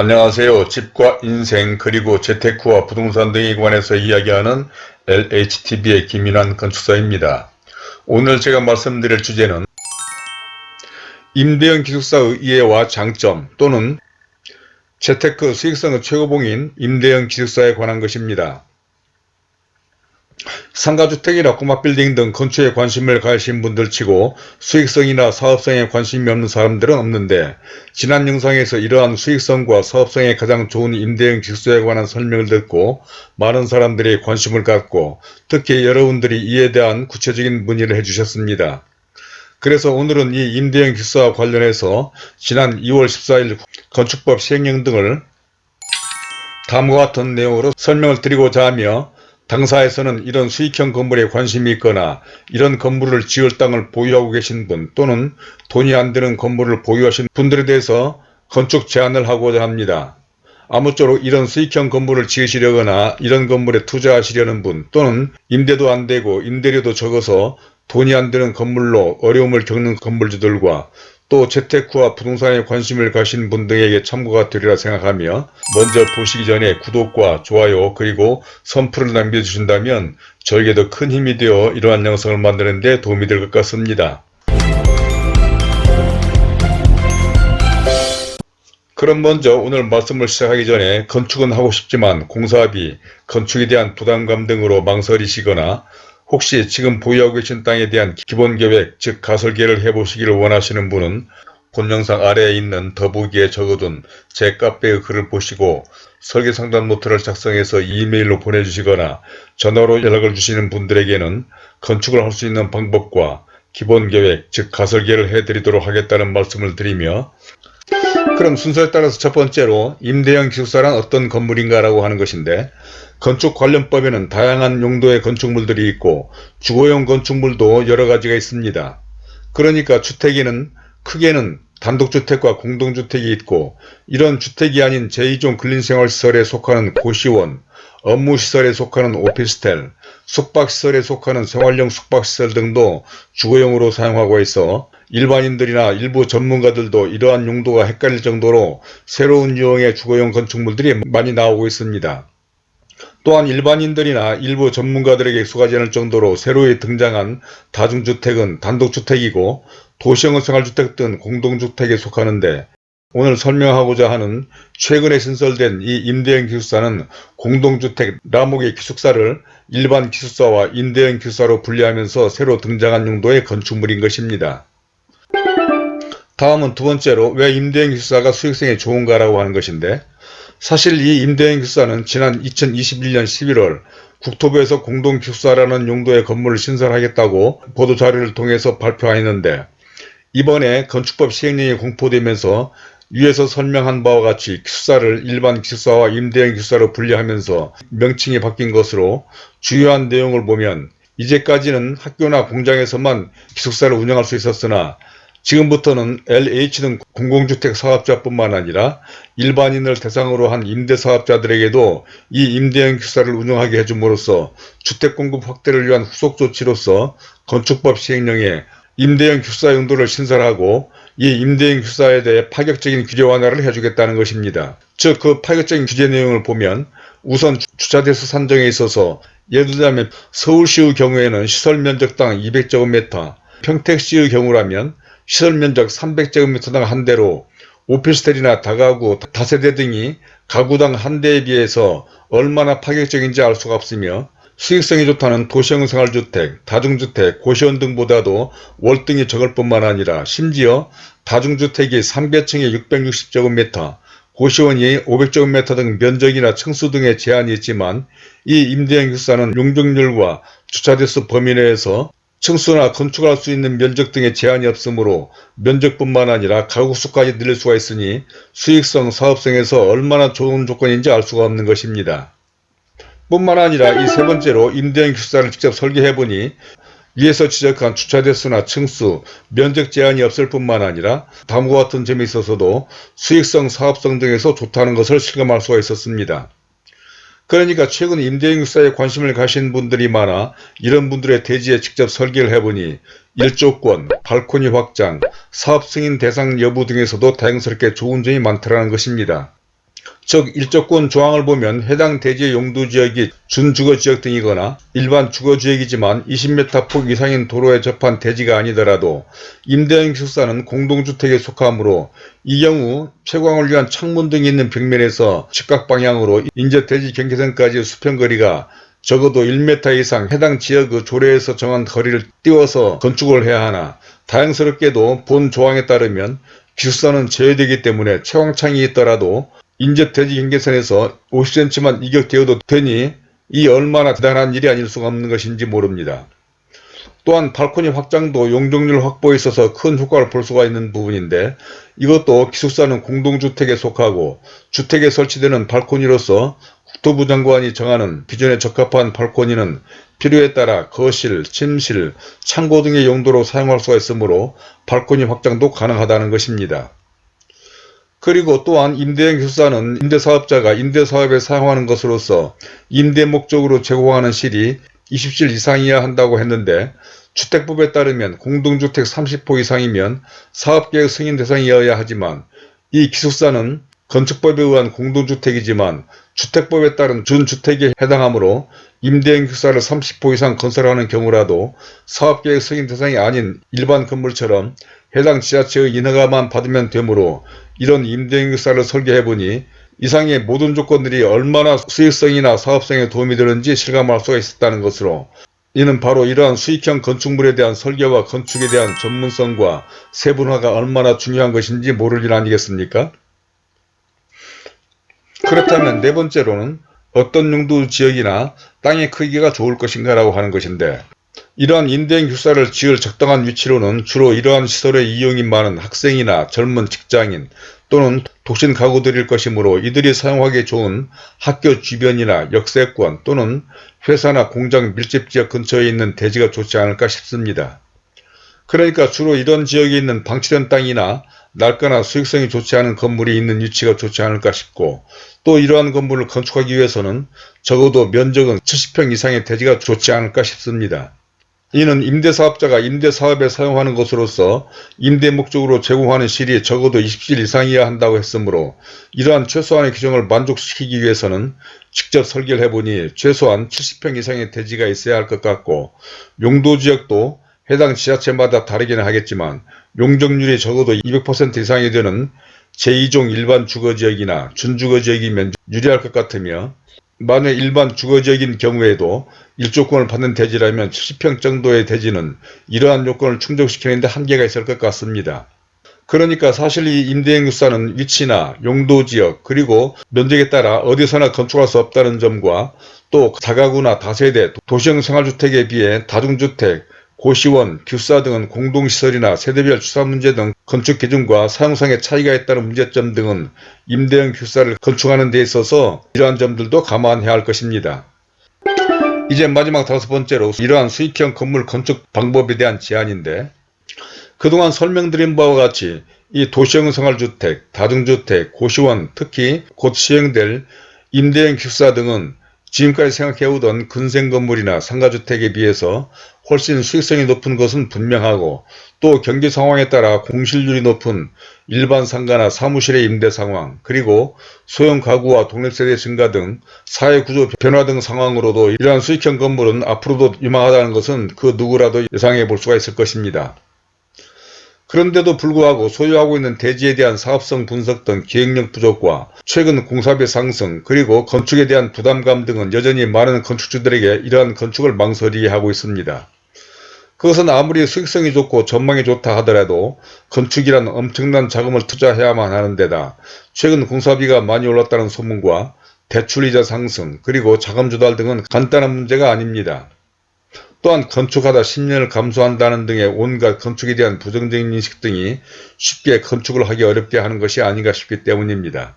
안녕하세요. 집과 인생 그리고 재테크와 부동산 등에 관해서 이야기하는 LHTV의 김인환 건축사입니다. 오늘 제가 말씀드릴 주제는 임대형 기숙사의 이해와 장점 또는 재테크 수익성의 최고봉인 임대형 기숙사에 관한 것입니다. 상가주택이나 꼬마빌딩 등 건축에 관심을 가하신 분들 치고 수익성이나 사업성에 관심이 없는 사람들은 없는데 지난 영상에서 이러한 수익성과 사업성에 가장 좋은 임대형 기숙사에 관한 설명을 듣고 많은 사람들이 관심을 갖고 특히 여러분들이 이에 대한 구체적인 문의를 해주셨습니다. 그래서 오늘은 이 임대형 기숙사와 관련해서 지난 2월 14일 건축법 시행령 등을 다음과 같은 내용으로 설명을 드리고자 하며 당사에서는 이런 수익형 건물에 관심이 있거나 이런 건물을 지을 땅을 보유하고 계신 분 또는 돈이 안 드는 건물을 보유하신 분들에 대해서 건축 제안을 하고자 합니다. 아무쪼록 이런 수익형 건물을 지으시려거나 이런 건물에 투자하시려는 분 또는 임대도 안되고 임대료도 적어서 돈이 안드는 건물로 어려움을 겪는 건물주들과 또 재테크와 부동산에 관심을 가신 분 등에게 참고가 되리라 생각하며 먼저 보시기 전에 구독과 좋아요 그리고 선풀을 남겨주신다면 저에게도 큰 힘이 되어 이러한 영상을 만드는 데 도움이 될 것 같습니다. 그럼 먼저 오늘 말씀을 시작하기 전에 건축은 하고 싶지만 공사비, 건축에 대한 부담감 등으로 망설이시거나 혹시 지금 보유하고 계신 땅에 대한 기본계획 즉 가설계를 해보시기를 원하시는 분은 본 영상 아래에 있는 더보기에 적어둔 제 카페의 글을 보시고 설계상담 노트를 작성해서 이메일로 보내주시거나 전화로 연락을 주시는 분들에게는 건축을 할 수 있는 방법과 기본계획 즉 가설계를 해드리도록 하겠다는 말씀을 드리며 그럼 순서에 따라서 첫 번째로 임대형 기숙사란 어떤 건물인가 라고 하는 것인데 건축 관련법에는 다양한 용도의 건축물들이 있고 주거용 건축물도 여러가지가 있습니다. 그러니까 주택에는 크게는 단독주택과 공동주택이 있고 이런 주택이 아닌 제2종 근린생활시설에 속하는 고시원, 업무시설에 속하는 오피스텔, 숙박시설에 속하는 생활용 숙박시설 등도 주거용으로 사용하고 있어 일반인들이나 일부 전문가들도 이러한 용도가 헷갈릴 정도로 새로운 유형의 주거용 건축물들이 많이 나오고 있습니다. 또한 일반인들이나 일부 전문가들에게 익숙하지 않을 정도로 새로 등장한 다중주택은 단독주택이고 도시형 생활주택 등 공동주택에 속하는데 오늘 설명하고자 하는 최근에 신설된 이 임대형 기숙사는 공동주택 라목의 기숙사를 일반 기숙사와 임대형 기숙사로 분리하면서 새로 등장한 용도의 건축물인 것입니다. 다음은 두 번째로 왜 임대형 기숙사가 수익성이 좋은가라고 하는 것인데 사실 이 임대형 기숙사는 지난 2021년 11월 국토부에서 공동기숙사라는 용도의 건물을 신설하겠다고 보도자료를 통해서 발표하였는데 이번에 건축법 시행령이 공포되면서 위에서 설명한 바와 같이 기숙사를 일반 기숙사와 임대형 기숙사로 분리하면서 명칭이 바뀐 것으로 주요한 내용을 보면 이제까지는 학교나 공장에서만 기숙사를 운영할 수 있었으나 지금부터는 LH 등 공공주택 사업자뿐만 아니라 일반인을 대상으로 한 임대사업자들에게도 이 임대형 기숙사를 운영하게 해줌으로써 주택공급 확대를 위한 후속 조치로서 건축법 시행령에 임대형 기숙사 용도를 신설하고 이 임대형 기숙사에 대해 파격적인 규제 완화를 해주겠다는 것입니다. 즉 그 파격적인 규제 내용을 보면 우선 주차대수 산정에 있어서 예를 들자면 서울시의 경우에는 시설 면적당 200제곱미터, 평택시의 경우라면 시설 면적 300제곱미터당 한 대로 오피스텔이나 다가구, 다세대 등이 가구당 한 대에 비해서 얼마나 파격적인지 알 수가 없으며 수익성이 좋다는 도시형 생활주택, 다중주택, 고시원 등보다도 월등히 적을 뿐만 아니라 심지어 다중주택이 3개층에 660제곱미터, 고시원이 500제곱미터 등 면적이나 층수 등의 제한이 있지만 이 임대형 기사는 용적률과 주차대수 범위 내에서 층수나 건축할 수 있는 면적 등의 제한이 없으므로 면적뿐만 아니라 가구수까지 늘릴 수가 있으니 수익성, 사업성에서 얼마나 좋은 조건인지 알 수가 없는 것입니다. 뿐만 아니라 이 세 번째로 임대형 기숙사를 직접 설계해보니 위에서 지적한 주차 대수나 층수, 면적 제한이 없을 뿐만 아니라 다음과 같은 점이 있어서도 수익성, 사업성 등에서 좋다는 것을 실감할 수가 있었습니다. 그러니까 최근 임대형 육사에 관심을 가신 분들이 많아 이런 분들의 대지에 직접 설계를 해보니 일조권, 발코니 확장, 사업 승인 대상 여부 등에서도 다행스럽게 좋은 점이 많더라는 것입니다. 즉 일조권 조항을 보면 해당 대지의 용도지역이 준주거지역 등이거나 일반 주거지역이지만 20m 폭 이상인 도로에 접한 대지가 아니더라도 임대형 기숙사는 공동주택에 속하므로 이 경우 채광을 위한 창문 등이 있는 벽면에서 직각방향으로 인제 대지 경계선까지 수평거리가 적어도 1m 이상 해당 지역의 조례에서 정한 거리를 띄워서 건축을 해야 하나 다행스럽게도 본 조항에 따르면 기숙사는 제외되기 때문에 채광창이 있더라도 인접 대지 경계선에서 50cm만 이격되어도 되니 이 얼마나 대단한 일이 아닐 수가 없는 것인지 모릅니다. 또한 발코니 확장도 용적률 확보에 있어서 큰 효과를 볼 수가 있는 부분인데 이것도 기숙사는 공동주택에 속하고 주택에 설치되는 발코니로서 국토부 장관이 정하는 기존에 적합한 발코니는 필요에 따라 거실, 침실, 창고 등의 용도로 사용할 수가 있으므로 발코니 확장도 가능하다는 것입니다. 그리고 또한 임대형 기숙사는 임대사업자가 임대사업에 사용하는 것으로서 임대 목적으로 제공하는 실이 20실 이상이어야 한다고 했는데 주택법에 따르면 공동주택 30호 이상이면 사업계획 승인 대상이어야 하지만 이 기숙사는 건축법에 의한 공동주택이지만 주택법에 따른 준주택에 해당하므로 임대형 기숙사를 30호 이상 건설하는 경우라도 사업계획 승인 대상이 아닌 일반 건물처럼 해당 지자체의 인허가만 받으면 되므로 이런 임대형 기숙사를 설계해보니 이상의 모든 조건들이 얼마나 수익성이나 사업성에 도움이 되는지 실감할 수가 있었다는 것으로 이는 바로 이러한 수익형 건축물에 대한 설계와 건축에 대한 전문성과 세분화가 얼마나 중요한 것인지 모를 일 아니겠습니까? 그렇다면 네 번째로는 어떤 용도 지역이나 땅의 크기가 좋을 것인가 라고 하는 것인데 이러한 임대형 기숙사를 지을 적당한 위치로는 주로 이러한 시설의 이용이 많은 학생이나 젊은 직장인 또는 독신 가구들일 것이므로 이들이 사용하기 좋은 학교 주변이나 역세권 또는 회사나 공장 밀집지역 근처에 있는 대지가 좋지 않을까 싶습니다. 그러니까 주로 이런 지역에 있는 방치된 땅이나 낡거나 수익성이 좋지 않은 건물이 있는 위치가 좋지 않을까 싶고 또 이러한 건물을 건축하기 위해서는 적어도 면적은 70평 이상의 대지가 좋지 않을까 싶습니다. 이는 임대사업자가 임대사업에 사용하는 것으로서 임대 목적으로 제공하는 실이 적어도 20실 이상이어야 한다고 했으므로 이러한 최소한의 규정을 만족시키기 위해서는 직접 설계를 해보니 최소한 70평 이상의 대지가 있어야 할 것 같고 용도지역도 해당 지자체마다 다르기는 하겠지만 용적률이 적어도 200% 이상이 되는 제2종 일반 주거지역이나 준주거지역이면 유리할 것 같으며 만약 일반 주거지역인 경우에도 일조권을 받는 대지라면 70평 정도의 대지는 이러한 요건을 충족시키는 데 한계가 있을 것 같습니다. 그러니까 사실 이 임대행유사는 위치나 용도지역 그리고 면적에 따라 어디서나 건축할 수 없다는 점과 또 다가구나 다세대 도시형 생활주택에 비해 다중주택 고시원, 규사 등은 공동시설이나 세대별 주사 문제 등 건축 기준과 사용상의 차이가 있다는 문제점 등은 임대형 규사를 건축하는 데 있어서 이러한 점들도 감안해야 할 것입니다. 이제 마지막 다섯 번째로 이러한 수익형 건물 건축 방법에 대한 제안인데 그동안 설명드린 바와 같이 이 도시형 생활주택, 다중주택, 고시원, 특히 곧 시행될 임대형 기숙사 등은 지금까지 생각해오던 근생 건물이나 상가주택에 비해서 훨씬 수익성이 높은 것은 분명하고 또 경기 상황에 따라 공실률이 높은 일반 상가나 사무실의 임대 상황 그리고 소형 가구와 독립세대 증가 등 사회구조 변화 등 상황으로도 이러한 수익형 건물은 앞으로도 유망하다는 것은 그 누구라도 예상해 볼 수가 있을 것입니다. 그런데도 불구하고 소유하고 있는 대지에 대한 사업성 분석 등 기획력 부족과 최근 공사비 상승 그리고 건축에 대한 부담감 등은 여전히 많은 건축주들에게 이러한 건축을 망설이게 하고 있습니다. 그것은 아무리 수익성이 좋고 전망이 좋다 하더라도 건축이란 엄청난 자금을 투자해야만 하는 데다 최근 공사비가 많이 올랐다는 소문과 대출이자 상승 그리고 자금 조달 등은 간단한 문제가 아닙니다. 또한 건축하다 10년을 감수한다는 등의 온갖 건축에 대한 부정적인 인식 등이 쉽게 건축을 하기 어렵게 하는 것이 아닌가 싶기 때문입니다.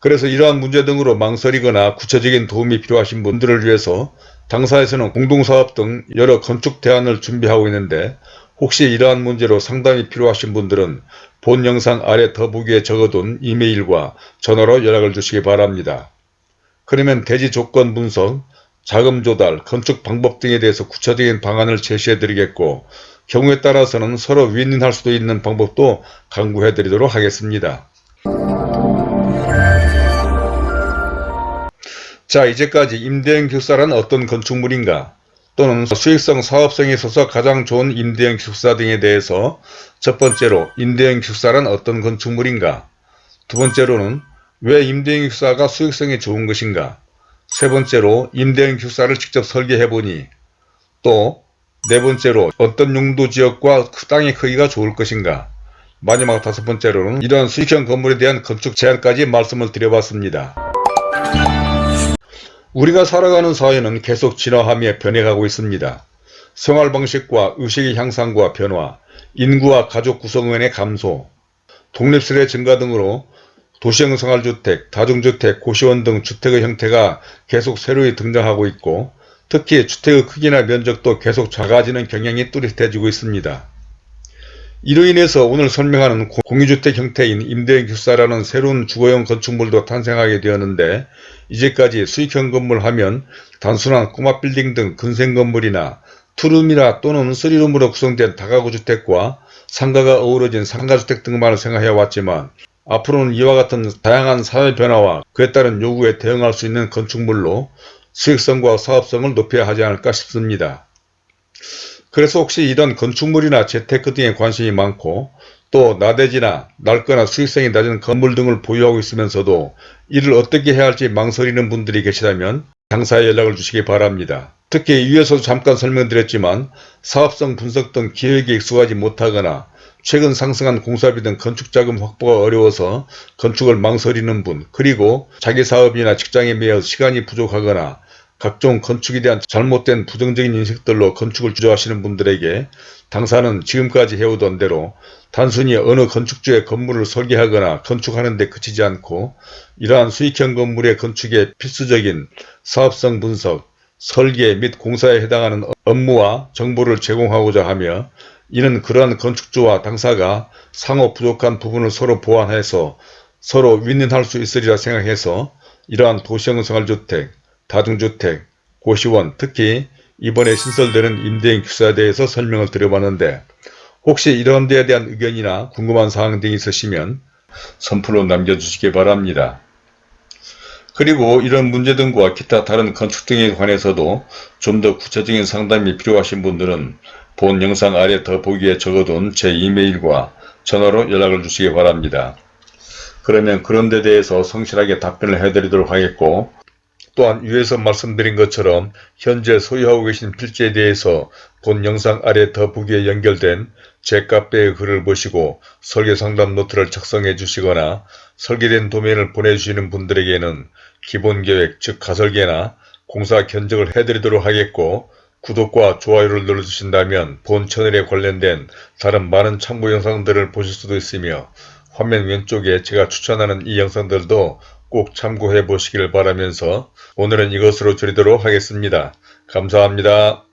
그래서 이러한 문제 등으로 망설이거나 구체적인 도움이 필요하신 분들을 위해서 당사에서는 공동사업 등 여러 건축 대안을 준비하고 있는데 혹시 이러한 문제로 상담이 필요하신 분들은 본 영상 아래 더보기에 적어둔 이메일과 전화로 연락을 주시기 바랍니다. 그러면 대지 조건 분석, 자금 조달, 건축 방법 등에 대해서 구체적인 방안을 제시해 드리겠고 경우에 따라서는 서로 윈윈할 수도 있는 방법도 강구해 드리도록 하겠습니다. 자 이제까지 임대형 기숙사란 어떤 건축물인가 또는 수익성 사업성에 있어서 가장 좋은 임대형 기숙사 등에 대해서 첫 번째로 임대형 기숙사란 어떤 건축물인가 두 번째로는 왜 임대형 기숙사가 수익성이 좋은 것인가 세 번째로 임대형 기숙사를 직접 설계해 보니 또 네 번째로 어떤 용도 지역과 그 땅의 크기가 좋을 것인가 마지막 다섯 번째로는 이러한 수익형 건물에 대한 건축 제한까지 말씀을 드려봤습니다. 우리가 살아가는 사회는 계속 진화하며 변해가고 있습니다. 생활 방식과 의식의 향상과 변화, 인구와 가족 구성원의 감소, 독립세대 증가 등으로 도시형 생활주택, 다중주택, 고시원 등 주택의 형태가 계속 새로이 등장하고 있고 특히 주택의 크기나 면적도 계속 작아지는 경향이 뚜렷해지고 있습니다. 이로 인해서 오늘 설명하는 공유주택 형태인 임대형 기숙사라는 새로운 주거용 건축물도 탄생하게 되었는데 이제까지 수익형 건물 하면 단순한 꼬마 빌딩 등 근생 건물이나 투룸이나 또는 쓰리룸으로 구성된 다가구 주택과 상가가 어우러진 상가주택 등만을 생각해 왔지만 앞으로는 이와 같은 다양한 사회 변화와 그에 따른 요구에 대응할 수 있는 건축물로 수익성과 사업성을 높여야 하지 않을까 싶습니다. 그래서 혹시 이런 건축물이나 재테크 등에 관심이 많고 또 나대지나 낡거나 수익성이 낮은 건물 등을 보유하고 있으면서도 이를 어떻게 해야 할지 망설이는 분들이 계시다면 당사에 연락을 주시기 바랍니다. 특히 위에서도 잠깐 설명드렸지만 사업성 분석 등 기획에 익숙하지 못하거나 최근 상승한 공사비 등 건축자금 확보가 어려워서 건축을 망설이는 분 그리고 자기 사업이나 직장에 매여 시간이 부족하거나 각종 건축에 대한 잘못된 부정적인 인식들로 건축을 주저하시는 분들에게 당사는 지금까지 해오던 대로 단순히 어느 건축주의 건물을 설계하거나 건축하는 데 그치지 않고 이러한 수익형 건물의 건축에 필수적인 사업성 분석, 설계 및 공사에 해당하는 업무와 정보를 제공하고자 하며 이는 그러한 건축주와 당사가 상호 부족한 부분을 서로 보완해서 서로 윈윈할 수 있으리라 생각해서 이러한 도시형 생활주택, 다중주택, 고시원, 특히 이번에 신설되는 임대인 기숙사에 대해서 설명을 드려봤는데 혹시 이런 데에 대한 의견이나 궁금한 사항 등이 있으시면 선플로 남겨주시기 바랍니다. 그리고 이런 문제 등과 기타 다른 건축 등에 관해서도 좀 더 구체적인 상담이 필요하신 분들은 본 영상 아래 더보기에 적어둔 제 이메일과 전화로 연락을 주시기 바랍니다. 그러면 그런 데 대해서 성실하게 답변을 해드리도록 하겠고 또한 위에서 말씀드린 것처럼 현재 소유하고 계신 필지에 대해서 본 영상 아래 더보기에 연결된 제 카페의 글을 보시고 설계상담 노트를 작성해 주시거나 설계된 도면을 보내주시는 분들에게는 기본계획 즉 가설계나 공사 견적을 해드리도록 하겠고 구독과 좋아요를 눌러주신다면 본 채널에 관련된 다른 많은 참고 영상들을 보실 수도 있으며 화면 왼쪽에 제가 추천하는 이 영상들도 꼭 참고해 보시길 바라면서 오늘은 이것으로 줄이도록 하겠습니다. 감사합니다.